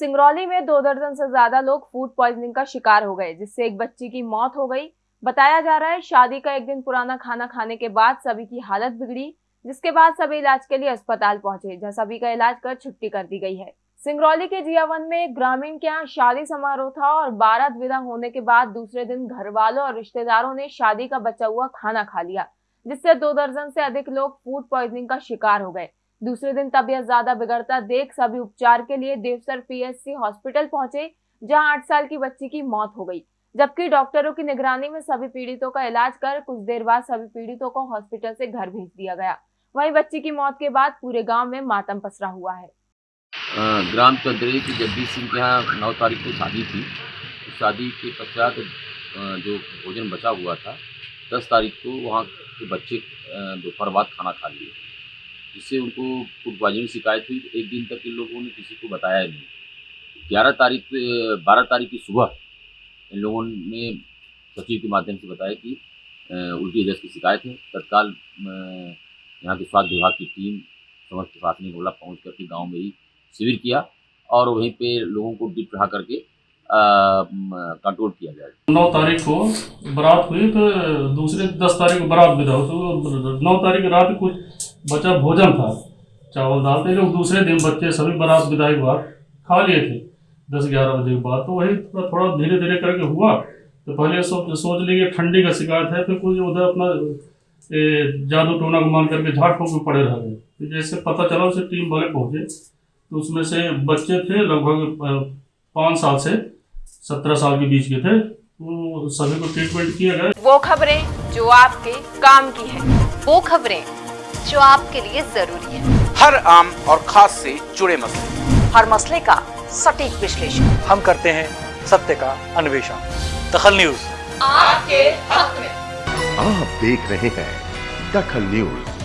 सिंगरौली में दो दर्जन से ज़्यादा लोग फ़ूड पॉइजनिंग का शिकार हो गए, जिससे एक बच्ची की मौत हो गई। बताया जा रहा है, शादी का एक दिन पुराना खाना खाने के बाद सभी की हालत बिगड़ी, जिसके बाद सभी इलाज के लिए अस्पताल पहुँचे, जहाँ सभी का इलाज कर छुट्टी कर दी गई है। सिंगरौली के जियावन में एक ग्रामीण के यहाँ शादी समारोह था और बारात विदा होने के बाद दूसरे दिन घर वालों और रिश्तेदारों ने शादी का बचा हुआ खाना खा लिया, जिससे दो दर्जन से अधिक लोग फ़ूड पॉइजनिंग का शिकार हो गए। दूसरे दिन तबियत ज़्यादा बिगड़ता देख सभी उपचार के लिए देवसर पीएचसी हॉस्पिटल पहुँचे, जहाँ आठ साल की बच्ची की मौत हो गई। जबकि डॉक्टरों की निगरानी में सभी पीड़ितों का इलाज कर कुछ देर बाद सभी पीड़ितों को हॉस्पिटल से घर भेज दिया गया। वहीं बच्ची की मौत के बाद पूरे गाँव में मातम पसरा हुआ है। ग्राम चौधरी की जगदीश सिंह के यहाँ नौ तारीख को शादी थी। शादी के पश्चात जो भोजन बचा हुआ था, दस तारीख को वहाँ के बच्चे दोपहर बाद खाना खा लिए। जिससे उनको पॉइजनिंग की शिकायत हुई एक दिन तक इन लोगों ने किसी को बताया नहीं। ग्यारह तारीख, बारह तारीख की सुबह इन लोगों ने सचिव के माध्यम से बताया कि उल्टी दस्त की शिकायत है। तत्काल यहाँ के स्वास्थ्य विभाग की टीम समस्त प्रशासनिक अमला पहुँच करके गाँव में ही शिविर किया और वहीं पे लोगों को ड्रिप चढ़ा करके कंट्रोल किया जाए। नौ तारीख को बारात हुई तो दूसरे दस तारीख को बारात विदा तो नौ तारीख रात कुछ बचा भोजन था चावल दाल थे लोग दूसरे दिन बच्चे सभी बारात विदाई के बाद खा लिए थे दस ग्यारह बजे के बाद। तो वही थोड़ा थोड़ा धीरे धीरे करके हुआ तो पहले सो, सोच लिए ठंडी का शिकायत है फिर कुछ उधर अपना जादू टोना को मान करके झाड़ फूक में पड़े रह गए। तो जैसे पता चला उसे टीम वाले पहुँचे तो उसमें से बच्चे थे लगभग पाँच साल से सत्रह साल के बीच के थे तो सभी को ट्रीटमेंट किया गया वो खबरें जो आपके काम की है वो खबरें जो आपके लिए ज़रूरी है। हर आम और खास से जुड़े मसले। हर मसले का सटीक विश्लेषण। हम करते हैं सत्य का अन्वेषण। दखल न्यूज़। आपके हक में। आप देख रहे हैं दखल न्यूज़।